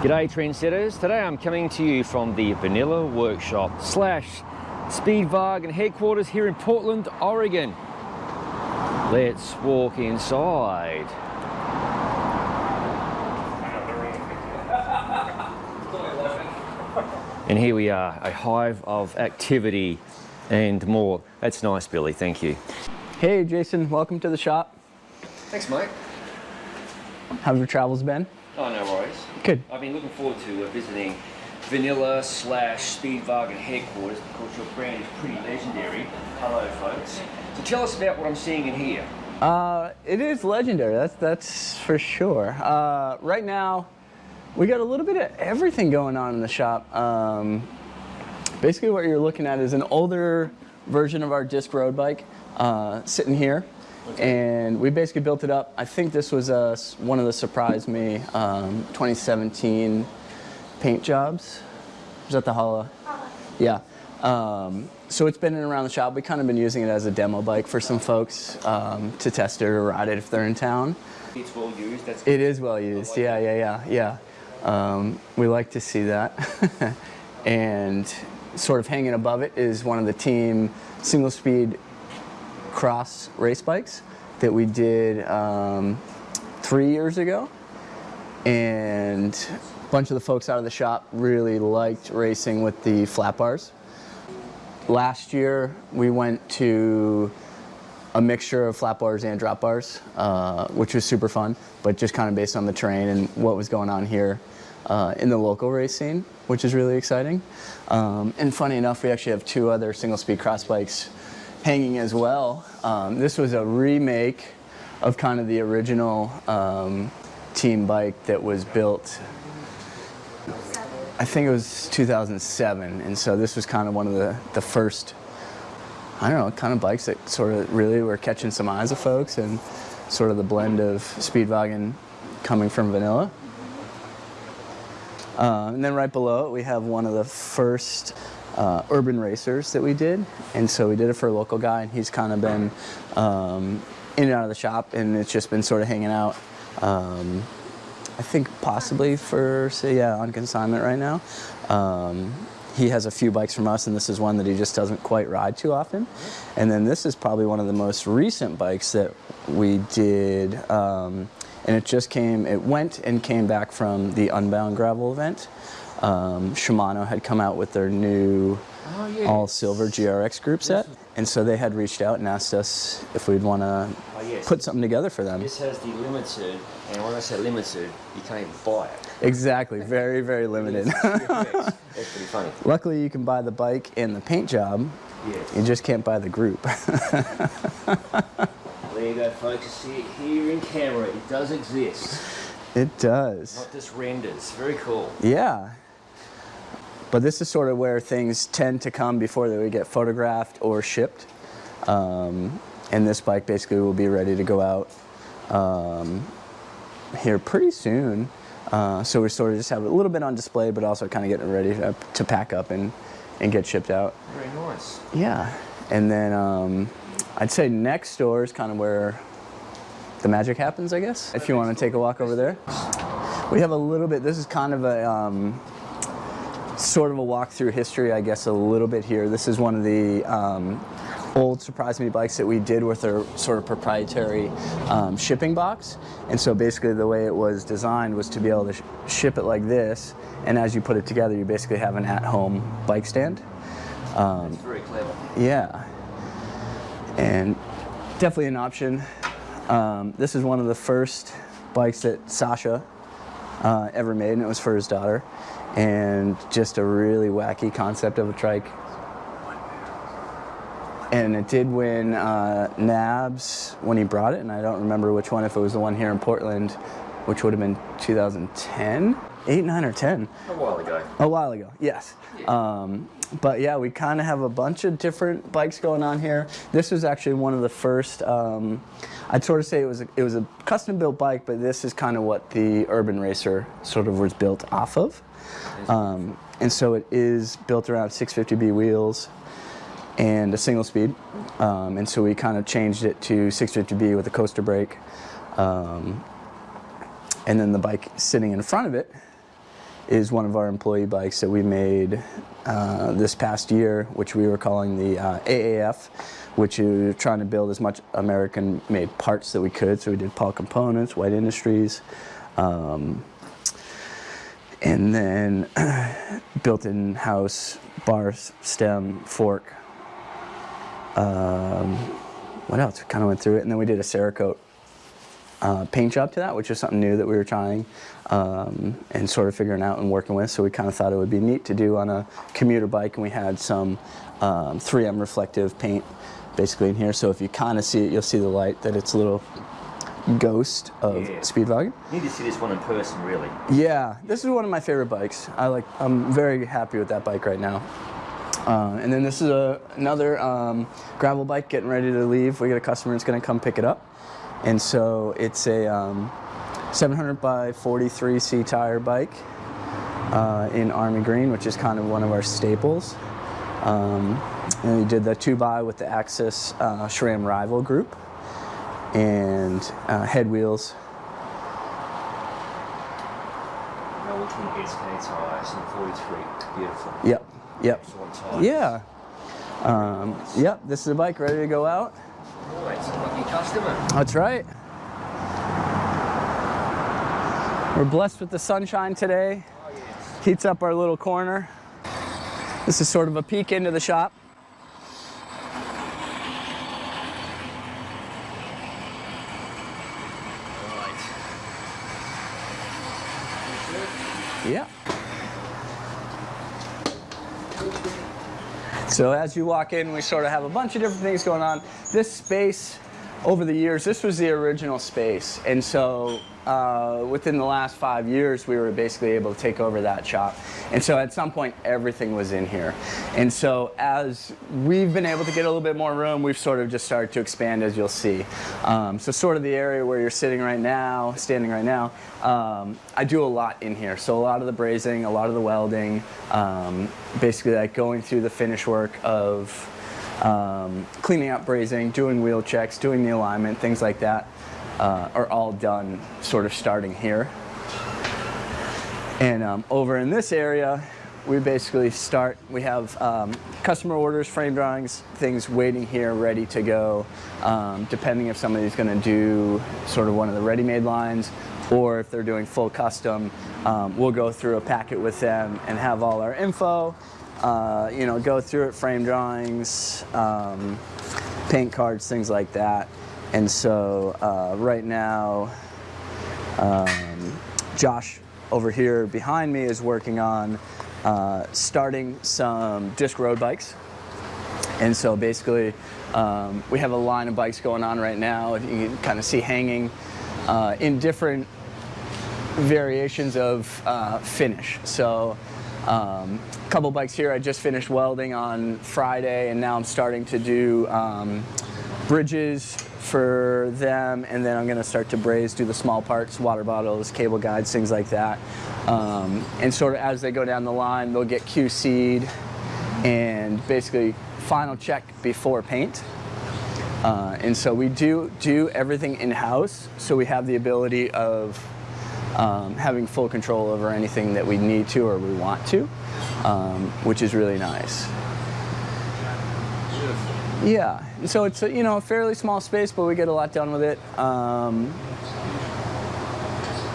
G'day trendsetters. Today I'm coming to you from the Vanilla Workshop slash Speedwagon headquarters here in Portland, Oregon. Let's walk inside. And here we are, a hive of activity and more. That's nice, Billy, thank you. Hey Jason, welcome to the shop. Thanks, Mike. How have your travels been? Oh, no worries. Good. I've been looking forward to uh, visiting Vanilla slash Speedwagon headquarters because your brand is pretty legendary. Hello, folks. So tell us about what I'm seeing in here. Uh, it is legendary, that's, that's for sure. Uh, right now, we got a little bit of everything going on in the shop. Um, basically what you're looking at is an older version of our disc road bike uh, sitting here. And we basically built it up. I think this was uh, one of the surprise me um, 2017 paint jobs. Was that the Hala? Yeah. Um, so it's been in around the shop. We kind of been using it as a demo bike for some folks um, to test it or ride it if they're in town. It's well used. That's It is well used. Yeah, yeah, yeah, yeah. Um, we like to see that. and sort of hanging above it is one of the team single speed cross race bikes that we did um, three years ago. And a bunch of the folks out of the shop really liked racing with the flat bars. Last year we went to a mixture of flat bars and drop bars, uh, which was super fun, but just kind of based on the terrain and what was going on here uh, in the local race scene, which is really exciting. Um, and funny enough, we actually have two other single speed cross bikes hanging as well. Um, this was a remake of kind of the original um, team bike that was built I think it was 2007, and so this was kind of one of the, the first, I don't know, kind of bikes that sort of really were catching some eyes of folks and sort of the blend of Speedwagon coming from Vanilla. Uh, and then right below it, we have one of the first uh, urban racers that we did. And so we did it for a local guy, and he's kind of been um, in and out of the shop, and it's just been sort of hanging out. Um, I think possibly for, say, yeah, on consignment right now. Um, he has a few bikes from us, and this is one that he just doesn't quite ride too often. And then this is probably one of the most recent bikes that we did. Um, and it just came, it went and came back from the Unbound Gravel event. Um, Shimano had come out with their new Oh, yes. all silver GRX group set. And so they had reached out and asked us if we'd want to Oh, yes. put something together for them. This has the limited, and when I say limited, you can't even buy it. Exactly, very, very limited. That's pretty funny. Luckily, you can buy the bike and the paint job. Yes. You just can't buy the group. There you go, folks. You see it here in camera. It does exist. it does. Not just renders. Very cool. Yeah. But this is sort of where things tend to come before they would get photographed or shipped. Um, and this bike basically will be ready to go out um, here pretty soon. Uh, so we sort of just have it a little bit on display, but also kind of getting ready to, to pack up and, and get shipped out. Very nice. Yeah. And then um, I'd say next door is kind of where the magic happens, I guess. If you want to take a walk over there. We have a little bit, this is kind of a um, sort of a walk through history, I guess, a little bit here. This is one of the um, old Surprise Me bikes that we did with our sort of proprietary um, shipping box. And so basically the way it was designed was to be able to sh ship it like this. And as you put it together, you basically have an at-home bike stand. Um, It's very clever. yeah. And definitely an option. Um, this is one of the first bikes that Sacha uh, ever made, and it was for his daughter. And just a really wacky concept of a trike. And it did win uh, NAHBS when he brought it, and I don't remember which one, if it was the one here in Portland, which would have been 2010? 8, 9, or 10. A while ago. A while ago, yes. Um, but yeah, we kind of have a bunch of different bikes going on here. This was actually one of the first. Um, I'd sort of say it was a, it was a custom built bike, but this is kind of what the Urban Racer sort of was built off of. Um, and so it is built around 650B wheels and a single speed. Um, and so we kind of changed it to 650B with a coaster brake. Um, and then the bike sitting in front of it is one of our employee bikes that we made uh, this past year, which we were calling the uh, AAF, which were trying to build as much American-made parts that we could. So we did Paul Components, White Industries, um, and then built in-house bar, stem, fork. Um, what else? We kind of went through it, and then we did a Cerakote uh, paint job to that, which is something new that we were trying um, and sort of figuring out and working with. So we kind of thought it would be neat to do on a commuter bike, and we had some um, 3M reflective paint basically in here. So if you kind of see it, you'll see the light that it's a little ghost of Yeah. Speedwagon. Need to see this one in person, really. Yeah, this is one of my favorite bikes. I like. I'm very happy with that bike right now. Uh, and then this is a, another um, gravel bike getting ready to leave. We got a customer that's going to come pick it up, and so it's a um, 700 by 43 C tire bike uh, in army green, which is kind of one of our staples. Um, and we did the two by with the AXS uh, SRAM Rival group and uh, HED wheels No, we can get tires and 43. Beautiful. Yep, yep. Yeah. Um, yep, this is a bike ready to go out. Customer. That's right. We're blessed with the sunshine today. Oh, yes. Heats up our little corner. This is sort of a peek into the shop. Yeah. So as you walk in, we sort of have a bunch of different things going on. This space, over the years, this was the original space. And so uh, within the last five years, we were basically able to take over that shop. And so at some point, everything was in here. And so as we've been able to get a little bit more room, we've sort of just started to expand, as you'll see. Um, so sort of the area where you're sitting right now, standing right now, um, I do a lot in here. So a lot of the brazing, a lot of the welding, um, basically like going through the finish work of um, cleaning up brazing, doing wheel checks, doing the alignment, things like that uh, are all done sort of starting here. And um, over in this area, we basically start, we have um, customer orders, frame drawings, things waiting here, ready to go, um, depending if somebody's gonna do sort of one of the ready-made lines, or if they're doing full custom, um, we'll go through a packet with them and have all our info, uh, you know, go through it, frame drawings, um, paint cards, things like that. And so uh, right now, um, Josh over here behind me is working on uh, starting some disc road bikes. And so basically, um, we have a line of bikes going on right now. You can kind of see hanging uh, in different variations of uh, finish. So um, couple bikes here I just finished welding on Friday and now I'm starting to do um, bridges for them and then I'm going to start to braze, do the small parts, water bottles, cable guides, things like that. Um, and sort of as they go down the line they'll get QC'd and basically final check before paint. Uh, and so we do do everything in-house, so we have the ability of um, having full control over anything that we need to or we want to, um, which is really nice. Yeah, so it's a, you know a fairly small space, but we get a lot done with it. Um,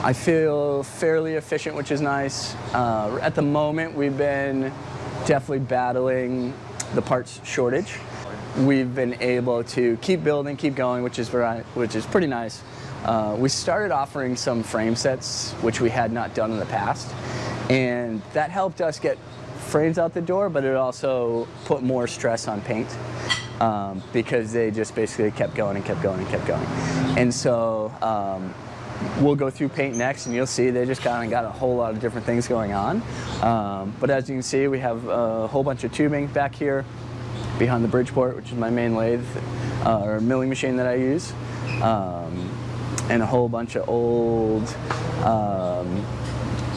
I feel fairly efficient, which is nice. Uh, at the moment, we've been definitely battling the parts shortage. We've been able to keep building, keep going, which is which is pretty nice. Uh, we started offering some frame sets, which we had not done in the past, and that helped us get frames out the door, but it also put more stress on paint um, because they just basically kept going and kept going and kept going. And so um, we'll go through paint next and you'll see they just kind of got a whole lot of different things going on. Um, but as you can see, we have a whole bunch of tubing back here behind the Bridgeport, which is my main lathe uh, or milling machine that I use. Um, and a whole bunch of old um,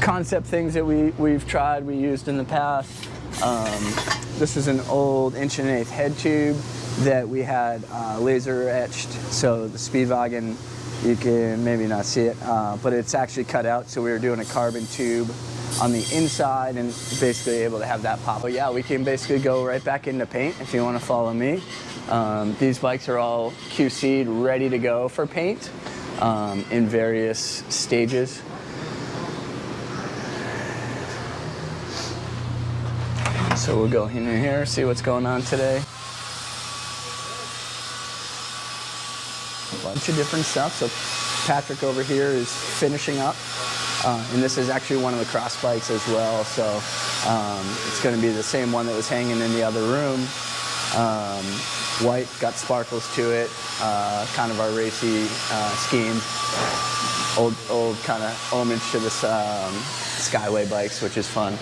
concept things that we, we've tried, we used in the past. Um, this is an old inch and an eighth head tube that we had uh, laser etched. So the Speedwagon, you can maybe not see it, uh, but it's actually cut out. So we were doing a carbon tube on the inside and basically able to have that pop. But yeah, we can basically go right back into paint if you want to follow me. Um, these bikes are all QC'd, ready to go for paint um, in various stages. So we'll go in here, see what's going on today. A bunch of different stuff. So Patrick over here is finishing up. Uh, and this is actually one of the cross bikes as well. So um, it's going to be the same one that was hanging in the other room. Um, white, got sparkles to it, uh, kind of our racy uh, scheme. Old, old kind of homage to this um, Skyway bikes, which is fun.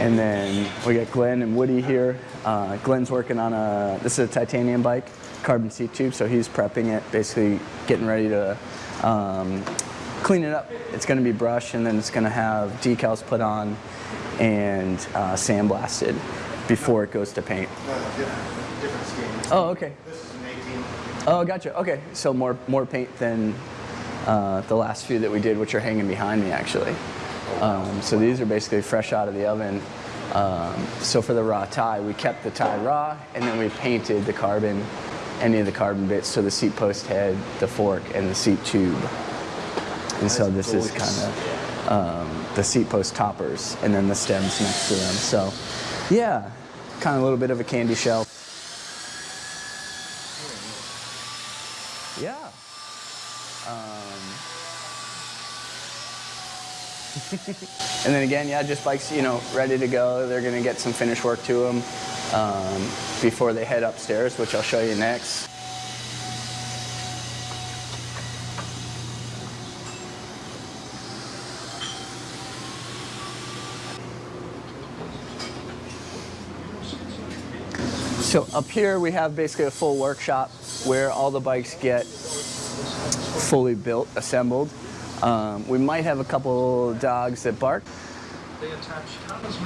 And then we got Glenn and Woody here. Uh, Glenn's working on a, this is a titanium bike, carbon seat tube, so he's prepping it, basically getting ready to um, clean it up. It's going to be brushed and then it's going to have decals put on and uh, sandblasted before it goes to paint. Different. Oh, okay. This is an 18. Oh, gotcha. Okay, so more more paint than uh, the last few that we did, which are hanging behind me actually. Um, so these are basically fresh out of the oven. Um, so for the raw Ti, we kept the Ti raw, and then we painted the carbon, any of the carbon bits, so the seat post head, the fork, and the seat tube. And so this is kind of um, the seat post toppers, and then the stems next to them. So, yeah, kind of a little bit of a candy shell. Yeah. Um, and then again, yeah, just bikes, you know, ready to go. They're going to get some finish work to them um, before they head upstairs, which I'll show you next. So up here we have basically a full workshop where all the bikes get fully built, assembled. Um, we might have a couple dogs that bark.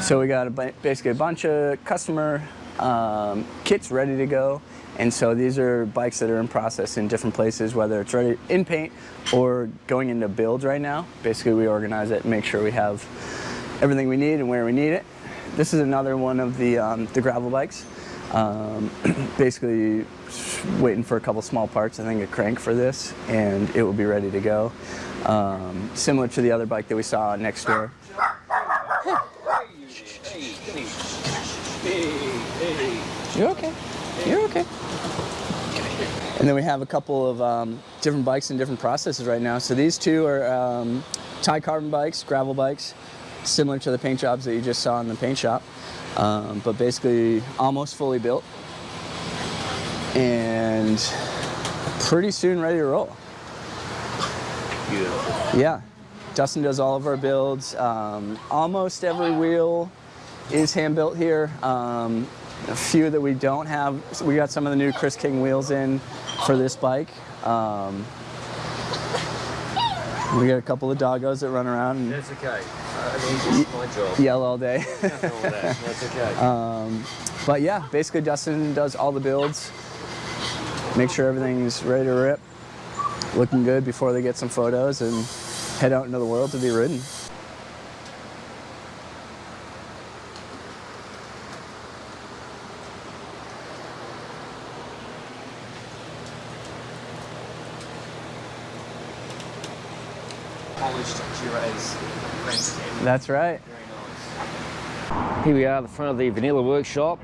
So we got a, basically a bunch of customer um, kits ready to go. And so these are bikes that are in process in different places, whether it's ready in paint or going into build right now. Basically we organize it and make sure we have everything we need and where we need it. This is another one of the, um, the gravel bikes. Um, basically waiting for a couple small parts, I think a crank for this, and it will be ready to go. Um, similar to the other bike that we saw next door. You're okay. You're okay. And then we have a couple of um, different bikes and different processes right now. So these two are um, Ti carbon bikes, gravel bikes, similar to the paint jobs that you just saw in the paint shop, um, but basically almost fully built and pretty soon ready to roll. Beautiful. Yeah, Dustin does all of our builds. Um, almost every wheel is hand built here. Um, a few that we don't have, we got some of the new Chris King wheels in for this bike. Um, we got a couple of doggos that run around and That's okay. I mean, my job. yell all day. Nothing wrong with that. That's okay. Um, but yeah, basically Dustin does all the builds, make sure everything's ready to rip, looking good before they get some photos and head out into the world to be ridden. Polished Gira's landscape. That's right. Nice. Here we are at the front of the Vanilla Workshop,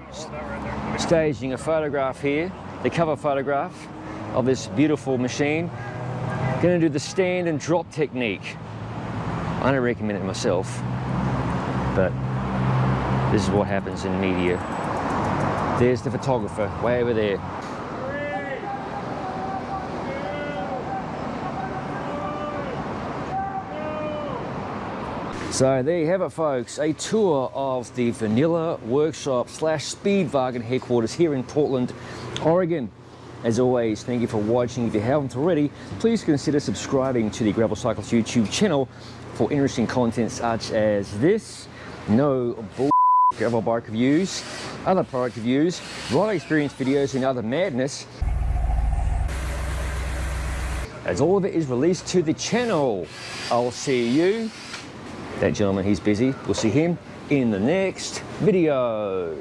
staging a photograph here, the cover photograph of this beautiful machine. Gonna do the stand and drop technique. I don't recommend it myself, but this is what happens in media. There's the photographer, way over there. So there you have it folks, a tour of the Vanilla Workshop slash Speedwagon headquarters here in Portland, Oregon. As always, thank you for watching. If you haven't already, please consider subscribing to the Gravel Cyclist YouTube channel for interesting content such as this, no bull gravel bike reviews, other product reviews, ride experience videos and other madness. As all of it is released to the channel. I'll see you That gentleman, he's busy. We'll see him in the next video.